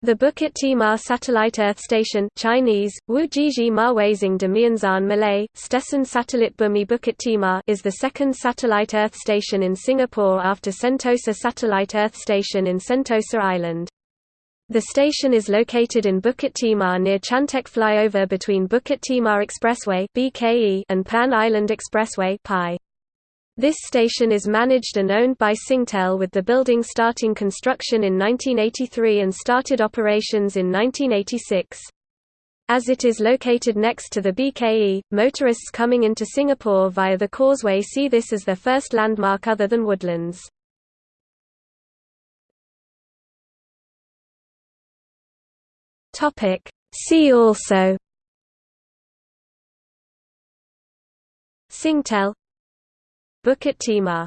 The Bukit Timah Satellite Earth Station Chinese, Malay, Stesen Satellite Bumi Bukit Timah is the second satellite Earth station in Singapore after Sentosa Satellite Earth Station in Sentosa Island. The station is located in Bukit Timah near Chantek flyover between Bukit Timah Expressway and Pan Island Expressway. This station is managed and owned by Singtel with the building starting construction in 1983 and started operations in 1986. As it is located next to the BKE, motorists coming into Singapore via the causeway see this as their first landmark other than woodlands. See also Singtel Bukit Timah